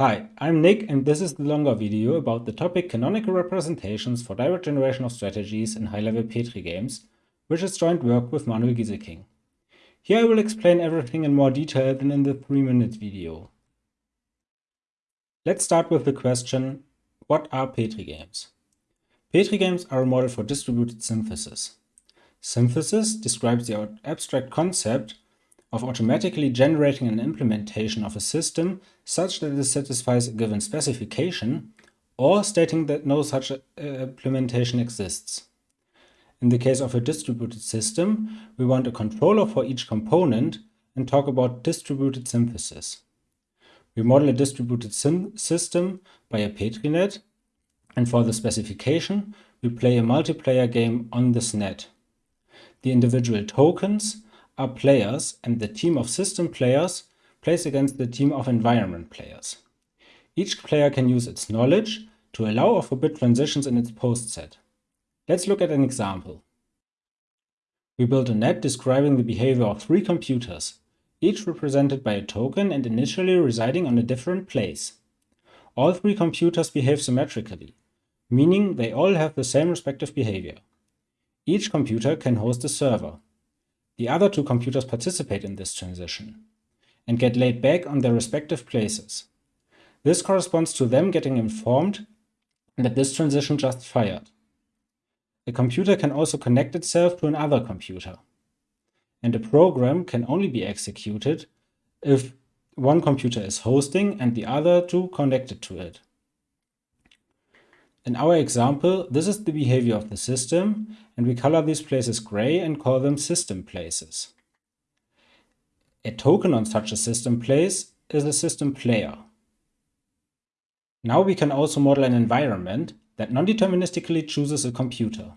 Hi, I'm Nick and this is the longer video about the topic canonical representations for direct generation of strategies in high-level Petri games, which is joint work with Manuel Gieseking. Here I will explain everything in more detail than in the 3-minute video. Let's start with the question, what are Petri games? Petri games are a model for distributed synthesis. Synthesis describes the abstract concept of automatically generating an implementation of a system such that it satisfies a given specification, or stating that no such uh, implementation exists. In the case of a distributed system, we want a controller for each component and talk about distributed synthesis. We model a distributed system by a PetriNet, and for the specification, we play a multiplayer game on this net. The individual tokens are players and the team of system players plays against the team of environment players. Each player can use its knowledge to allow or forbid transitions in its post set. Let's look at an example. We built a net describing the behavior of three computers, each represented by a token and initially residing on a different place. All three computers behave symmetrically, meaning they all have the same respective behavior. Each computer can host a server, the other two computers participate in this transition and get laid back on their respective places. This corresponds to them getting informed that this transition just fired. A computer can also connect itself to another computer. And a program can only be executed if one computer is hosting and the other two connected to it. In our example, this is the behavior of the system, and we color these places gray and call them system places. A token on such a system place is a system player. Now we can also model an environment that non-deterministically chooses a computer.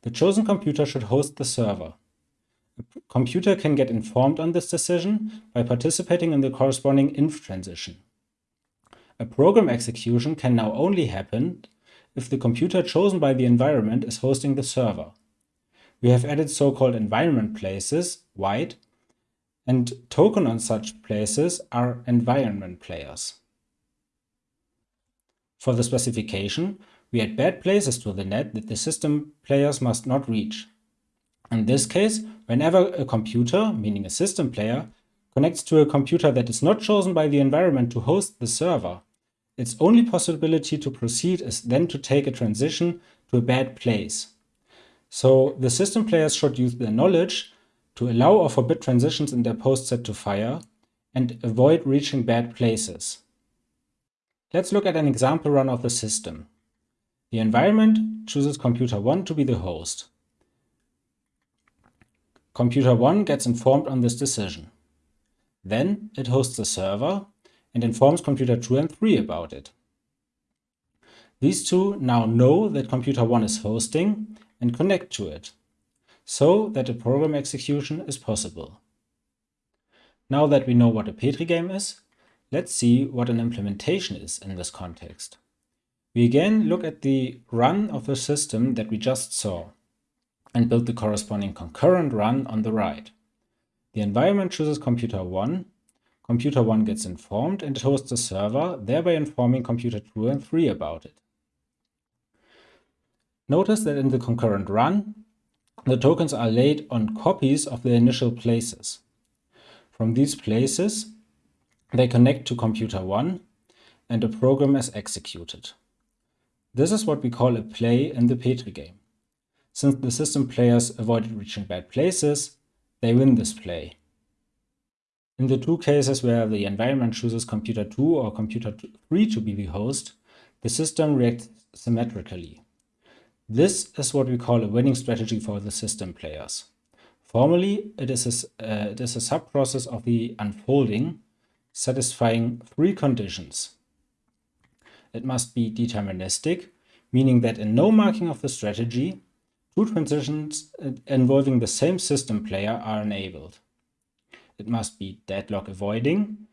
The chosen computer should host the server. A computer can get informed on this decision by participating in the corresponding inf transition. A program execution can now only happen if the computer chosen by the environment is hosting the server. We have added so-called environment places, white, and token on such places are environment players. For the specification, we add bad places to the net that the system players must not reach. In this case, whenever a computer, meaning a system player, connects to a computer that is not chosen by the environment to host the server, its only possibility to proceed is then to take a transition to a bad place. So the system players should use their knowledge to allow or forbid transitions in their post set to fire and avoid reaching bad places. Let's look at an example run of the system. The environment chooses computer 1 to be the host. Computer 1 gets informed on this decision. Then it hosts a server and informs computer 2 and 3 about it. These two now know that computer 1 is hosting and connect to it, so that a program execution is possible. Now that we know what a Petri game is, let's see what an implementation is in this context. We again look at the run of the system that we just saw and build the corresponding concurrent run on the right. The environment chooses computer 1 Computer 1 gets informed and it hosts a server, thereby informing computer 2 and 3 about it. Notice that in the concurrent run, the tokens are laid on copies of the initial places. From these places, they connect to computer 1 and a program is executed. This is what we call a play in the Petri game. Since the system players avoided reaching bad places, they win this play. In the two cases where the environment chooses computer 2 or computer 3 to be the host, the system reacts symmetrically. This is what we call a winning strategy for the system players. Formally, it is a, uh, it is a sub-process of the unfolding, satisfying three conditions. It must be deterministic, meaning that in no marking of the strategy, two transitions uh, involving the same system player are enabled it must be deadlock avoiding,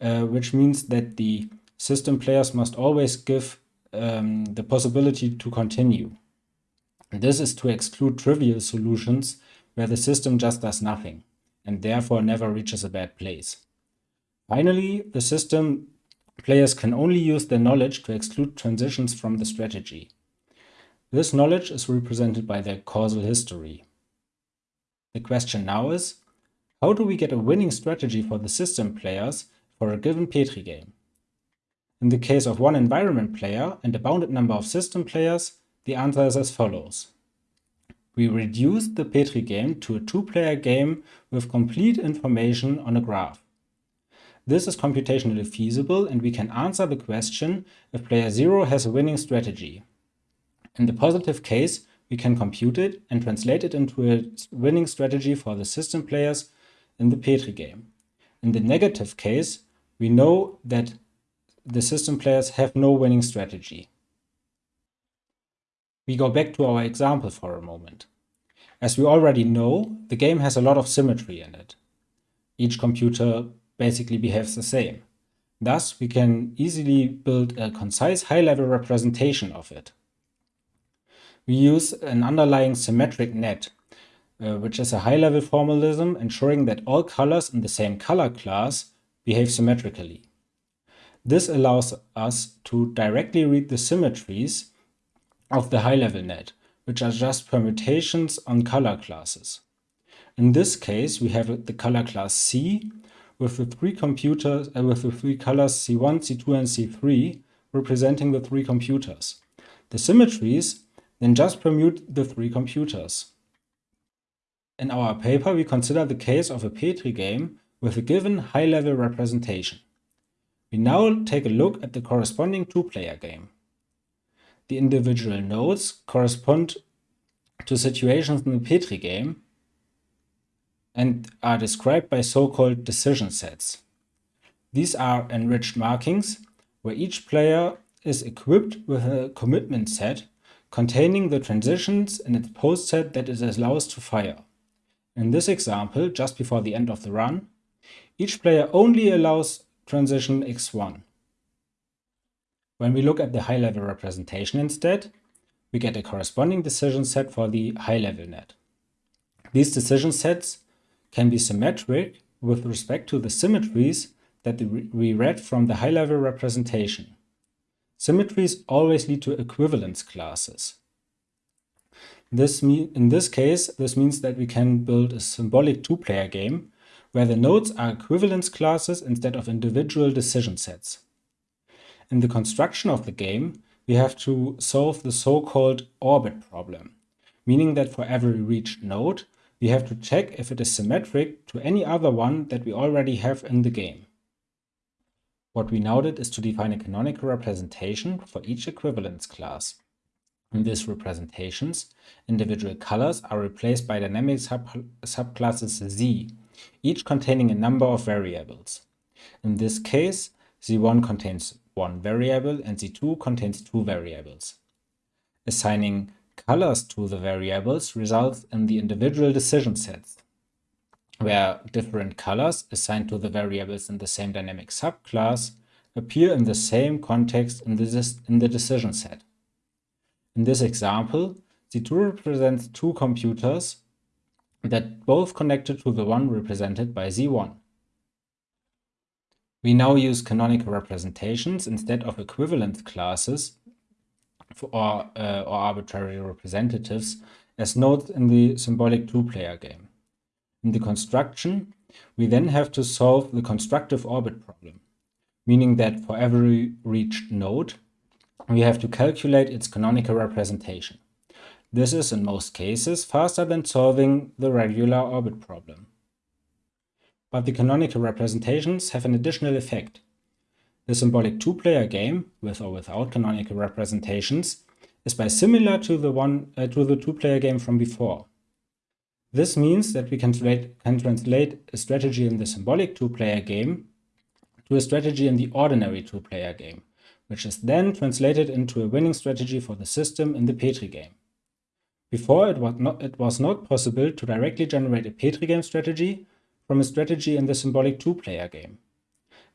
uh, which means that the system players must always give um, the possibility to continue. And this is to exclude trivial solutions where the system just does nothing and therefore never reaches a bad place. Finally, the system players can only use their knowledge to exclude transitions from the strategy. This knowledge is represented by their causal history. The question now is, how do we get a winning strategy for the system players for a given Petri game? In the case of one environment player and a bounded number of system players, the answer is as follows. We reduce the Petri game to a two-player game with complete information on a graph. This is computationally feasible and we can answer the question if player 0 has a winning strategy. In the positive case, we can compute it and translate it into a winning strategy for the system players in the Petri game. In the negative case, we know that the system players have no winning strategy. We go back to our example for a moment. As we already know, the game has a lot of symmetry in it. Each computer basically behaves the same. Thus, we can easily build a concise high-level representation of it. We use an underlying symmetric net, uh, which is a high-level formalism ensuring that all colors in the same color class behave symmetrically. This allows us to directly read the symmetries of the high-level net, which are just permutations on color classes. In this case, we have the color class C with the three computers uh, with the three colors C1, C2, and C3 representing the three computers. The symmetries then just permute the three computers. In our paper, we consider the case of a Petri game with a given high-level representation. We now take a look at the corresponding two-player game. The individual nodes correspond to situations in the Petri game and are described by so-called decision sets. These are enriched markings where each player is equipped with a commitment set containing the transitions in its post set that it allows to fire. In this example, just before the end of the run, each player only allows transition x1. When we look at the high-level representation instead, we get a corresponding decision set for the high-level net. These decision sets can be symmetric with respect to the symmetries that we read from the high-level representation. Symmetries always lead to equivalence classes. This in this case, this means that we can build a symbolic two-player game where the nodes are equivalence classes instead of individual decision sets. In the construction of the game, we have to solve the so-called orbit problem, meaning that for every reached node, we have to check if it is symmetric to any other one that we already have in the game. What we now did is to define a canonical representation for each equivalence class. In these representations, individual colors are replaced by dynamic sub subclasses Z, each containing a number of variables. In this case, Z1 contains one variable and Z2 contains two variables. Assigning colors to the variables results in the individual decision sets, where different colors assigned to the variables in the same dynamic subclass appear in the same context in the, in the decision set. In this example, Z2 represents two computers that both connected to the one represented by Z1. We now use canonical representations instead of equivalent classes for, or, uh, or arbitrary representatives as nodes in the symbolic two-player game. In the construction, we then have to solve the constructive orbit problem, meaning that for every reached node, we have to calculate its canonical representation. This is, in most cases, faster than solving the regular orbit problem. But the canonical representations have an additional effect. The symbolic two-player game, with or without canonical representations, is bisimilar to the one uh, to the two-player game from before. This means that we can, can translate a strategy in the symbolic two-player game to a strategy in the ordinary two-player game, which is then translated into a winning strategy for the system in the Petri game. Before, it was, not, it was not possible to directly generate a Petri game strategy from a strategy in the symbolic two-player game.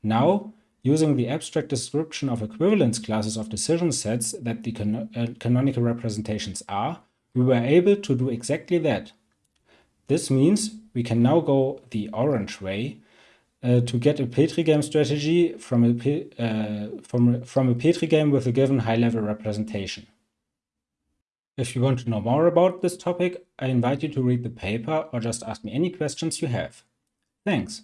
Now, using the abstract description of equivalence classes of decision sets that the can uh, canonical representations are, we were able to do exactly that. This means we can now go the orange way uh, to get a Petri game strategy from a, uh, from, from a Petri game with a given high-level representation. If you want to know more about this topic, I invite you to read the paper or just ask me any questions you have. Thanks.